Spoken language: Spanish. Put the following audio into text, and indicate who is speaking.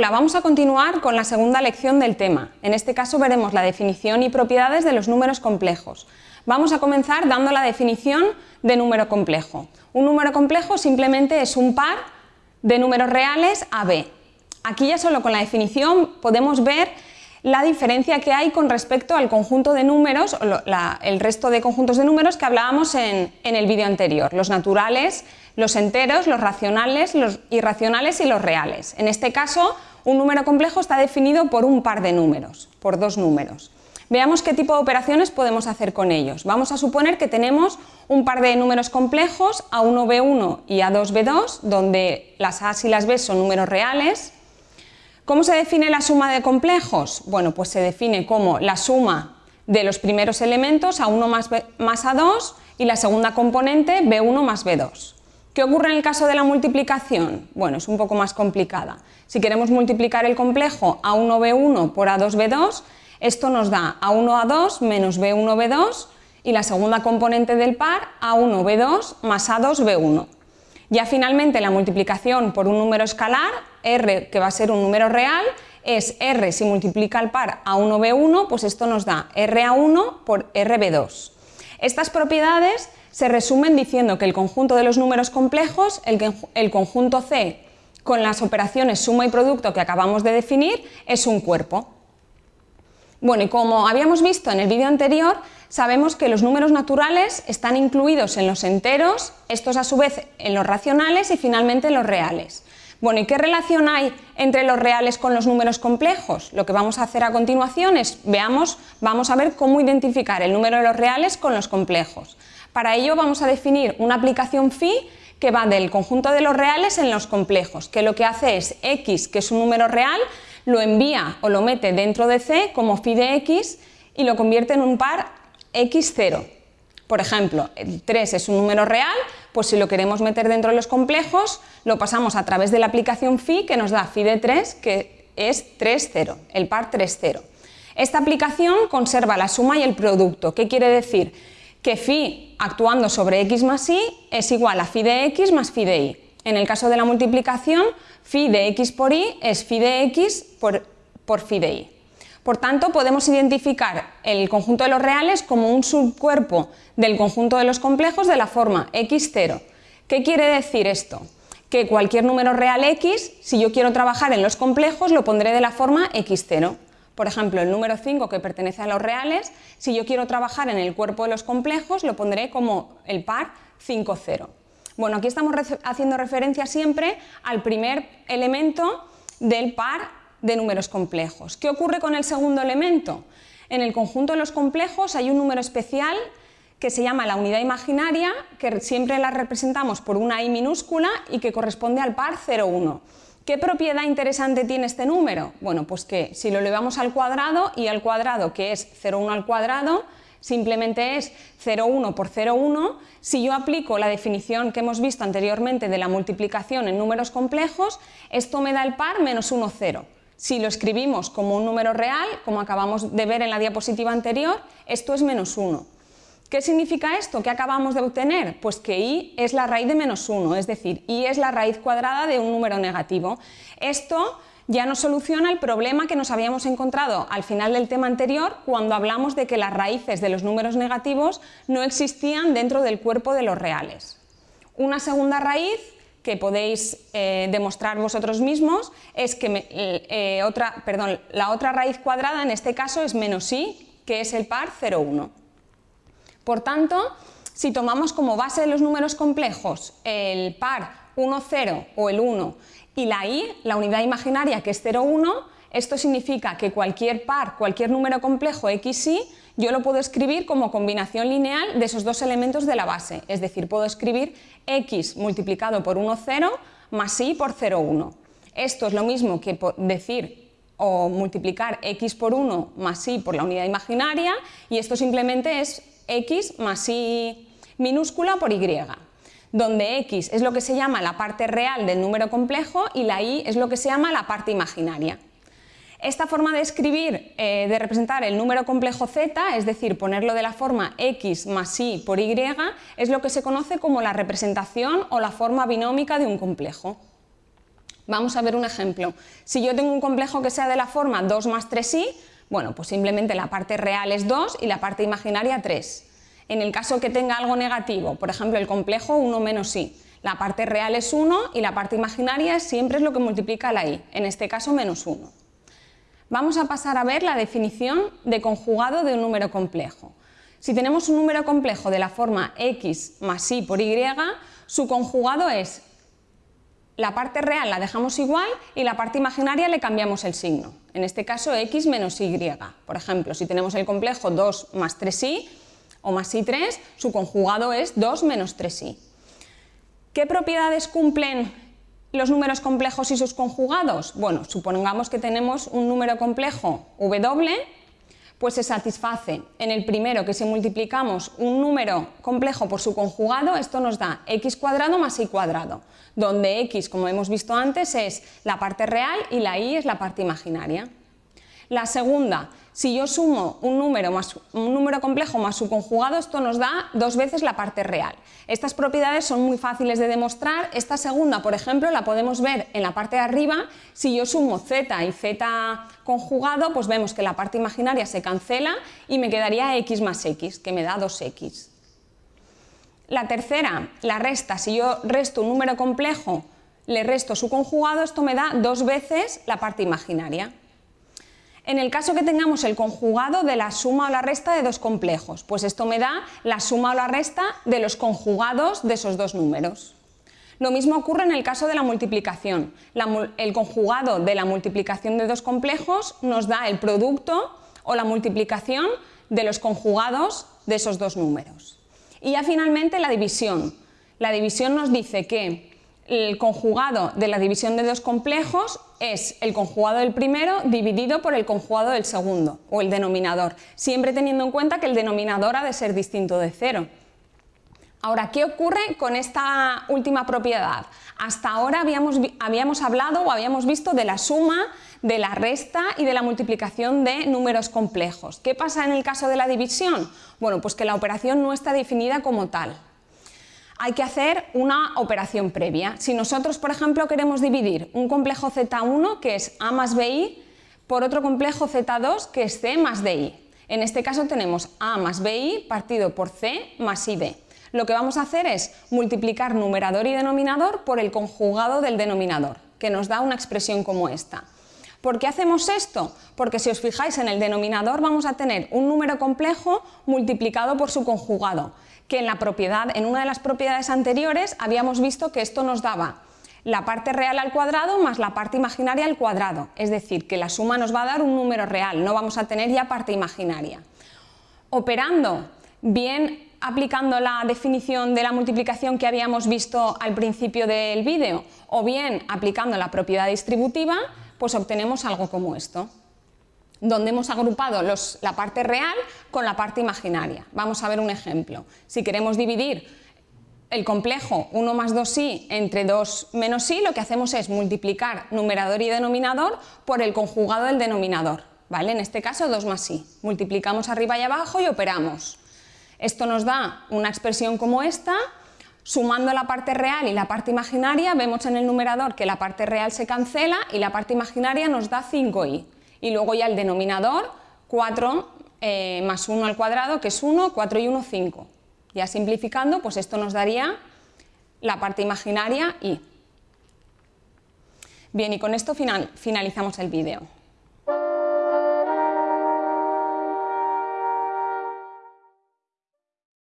Speaker 1: Hola, vamos a continuar con la segunda lección del tema. En este caso veremos la definición y propiedades de los números complejos. Vamos a comenzar dando la definición de número complejo. Un número complejo simplemente es un par de números reales a b. Aquí ya solo con la definición podemos ver la diferencia que hay con respecto al conjunto de números, o el resto de conjuntos de números que hablábamos en, en el vídeo anterior, los naturales, los enteros, los racionales, los irracionales y los reales. En este caso, un número complejo está definido por un par de números, por dos números. Veamos qué tipo de operaciones podemos hacer con ellos. Vamos a suponer que tenemos un par de números complejos, A1B1 y A2B2, donde las A y las B son números reales, ¿Cómo se define la suma de complejos? Bueno, pues se define como la suma de los primeros elementos A1 más, más A2 y la segunda componente B1 más B2. ¿Qué ocurre en el caso de la multiplicación? Bueno, es un poco más complicada. Si queremos multiplicar el complejo A1B1 por A2B2, esto nos da A1A2 menos B1B2 y la segunda componente del par A1B2 más A2B1. Ya finalmente la multiplicación por un número escalar, r que va a ser un número real, es r si multiplica el par a 1b1, pues esto nos da ra1 por rb2. Estas propiedades se resumen diciendo que el conjunto de los números complejos, el, conjunto C con las operaciones suma y producto que acabamos de definir, es un cuerpo. Bueno, y como habíamos visto en el vídeo anterior, sabemos que los números naturales están incluidos en los enteros, estos a su vez en los racionales y finalmente en los reales. Bueno, ¿y qué relación hay entre los reales con los números complejos? Lo que vamos a hacer a continuación es, veamos, vamos a ver cómo identificar el número de los reales con los complejos. Para ello vamos a definir una aplicación phi que va del conjunto de los reales en los complejos, que lo que hace es x, que es un número real, lo envía o lo mete dentro de C como phi de x y lo convierte en un par x0. Por ejemplo, el 3 es un número real, pues si lo queremos meter dentro de los complejos, lo pasamos a través de la aplicación phi que nos da phi de 3, que es 3,0, el par 3,0. Esta aplicación conserva la suma y el producto. ¿Qué quiere decir? Que phi actuando sobre x más y es igual a phi de x más phi de y. En el caso de la multiplicación, phi de x por y es phi de x por, por phi de y. Por tanto, podemos identificar el conjunto de los reales como un subcuerpo del conjunto de los complejos de la forma x0. ¿Qué quiere decir esto? Que cualquier número real x, si yo quiero trabajar en los complejos, lo pondré de la forma x0. Por ejemplo, el número 5 que pertenece a los reales, si yo quiero trabajar en el cuerpo de los complejos, lo pondré como el par 5,0. Bueno, aquí estamos haciendo referencia siempre al primer elemento del par de números complejos. ¿Qué ocurre con el segundo elemento? En el conjunto de los complejos hay un número especial que se llama la unidad imaginaria, que siempre la representamos por una i minúscula y que corresponde al par 0,1. ¿Qué propiedad interesante tiene este número? Bueno, pues que si lo elevamos al cuadrado y al cuadrado, que es 0,1 al cuadrado, simplemente es 0,1 por 0,1. Si yo aplico la definición que hemos visto anteriormente de la multiplicación en números complejos, esto me da el par menos 1, 0. Si lo escribimos como un número real, como acabamos de ver en la diapositiva anterior, esto es menos 1. ¿Qué significa esto? ¿Qué acabamos de obtener? Pues que i es la raíz de menos 1, es decir, i es la raíz cuadrada de un número negativo. Esto ya nos soluciona el problema que nos habíamos encontrado al final del tema anterior cuando hablamos de que las raíces de los números negativos no existían dentro del cuerpo de los reales. Una segunda raíz que podéis eh, demostrar vosotros mismos es que eh, otra, perdón, la otra raíz cuadrada en este caso es menos i, que es el par 0,1. Por tanto, si tomamos como base de los números complejos el par 1, 0 o el 1 y la i, la unidad imaginaria que es 0,1, esto significa que cualquier par, cualquier número complejo x, y, yo lo puedo escribir como combinación lineal de esos dos elementos de la base, es decir, puedo escribir x multiplicado por 1, 0 más y por 0, 1. Esto es lo mismo que decir o multiplicar x por 1 más y por la unidad imaginaria y esto simplemente es x más y minúscula por y, donde x es lo que se llama la parte real del número complejo y la y es lo que se llama la parte imaginaria. Esta forma de escribir, eh, de representar el número complejo z, es decir, ponerlo de la forma x más y por y, es lo que se conoce como la representación o la forma binómica de un complejo. Vamos a ver un ejemplo. Si yo tengo un complejo que sea de la forma 2 más 3i, bueno, pues simplemente la parte real es 2 y la parte imaginaria 3. En el caso que tenga algo negativo, por ejemplo el complejo 1 menos i, la parte real es 1 y la parte imaginaria siempre es lo que multiplica la i, en este caso menos 1. Vamos a pasar a ver la definición de conjugado de un número complejo. Si tenemos un número complejo de la forma x más y por y, su conjugado es la parte real la dejamos igual y la parte imaginaria le cambiamos el signo. En este caso x menos y. Por ejemplo, si tenemos el complejo 2 más 3i o más i3, su conjugado es 2 menos 3i. ¿Qué propiedades cumplen los números complejos y sus conjugados? Bueno, supongamos que tenemos un número complejo w pues se satisface en el primero que si multiplicamos un número complejo por su conjugado, esto nos da x cuadrado más y cuadrado, donde x, como hemos visto antes, es la parte real y la y es la parte imaginaria. La segunda, si yo sumo un número, más, un número complejo más su conjugado, esto nos da dos veces la parte real. Estas propiedades son muy fáciles de demostrar. Esta segunda, por ejemplo, la podemos ver en la parte de arriba. Si yo sumo z y z conjugado, pues vemos que la parte imaginaria se cancela y me quedaría x más x, que me da 2x. La tercera, la resta. Si yo resto un número complejo, le resto su conjugado, esto me da dos veces la parte imaginaria. En el caso que tengamos el conjugado de la suma o la resta de dos complejos, pues esto me da la suma o la resta de los conjugados de esos dos números. Lo mismo ocurre en el caso de la multiplicación. el conjugado de la multiplicación de dos complejos nos da el producto o la multiplicación de los conjugados de esos dos números. Y ya finalmente la división. La división nos dice que el conjugado de la división de dos complejos es el conjugado del primero dividido por el conjugado del segundo, o el denominador, siempre teniendo en cuenta que el denominador ha de ser distinto de cero. Ahora, ¿qué ocurre con esta última propiedad? Hasta ahora habíamos, hablado o habíamos visto de la suma, de la resta y de la multiplicación de números complejos. ¿Qué pasa en el caso de la división? Bueno, pues que la operación no está definida como tal, hay que hacer una operación previa. Si nosotros, por ejemplo, queremos dividir un complejo Z1, que es A más BI, por otro complejo Z2, que es C más DI. En este caso tenemos A más BI partido por C más ID. Lo que vamos a hacer es multiplicar numerador y denominador por el conjugado del denominador, que nos da una expresión como esta. ¿Por qué hacemos esto? Porque si os fijáis en el denominador vamos a tener un número complejo multiplicado por su conjugado que en la propiedad, en una de las propiedades anteriores habíamos visto que esto nos daba la parte real al cuadrado más la parte imaginaria al cuadrado, es decir, que la suma nos va a dar un número real, no vamos a tener ya parte imaginaria. Operando bien aplicando la definición de la multiplicación que habíamos visto al principio del vídeo o bien aplicando la propiedad distributiva, pues obtenemos algo como esto donde hemos agrupado la parte real con la parte imaginaria. Vamos a ver un ejemplo. Si queremos dividir el complejo 1 más 2i entre 2 menos i, lo que hacemos es multiplicar numerador y denominador por el conjugado del denominador. ¿vale? En este caso 2 más i. Multiplicamos arriba y abajo y operamos. Esto nos da una expresión como esta, Sumando la parte real y la parte imaginaria, vemos en el numerador que la parte real se cancela y la parte imaginaria nos da 5i y luego ya el denominador 4 eh, más 1 al cuadrado, que es 1, 4 y 1, 5. Ya simplificando, pues esto nos daría la parte imaginaria y. Bien, y con esto finalizamos el vídeo.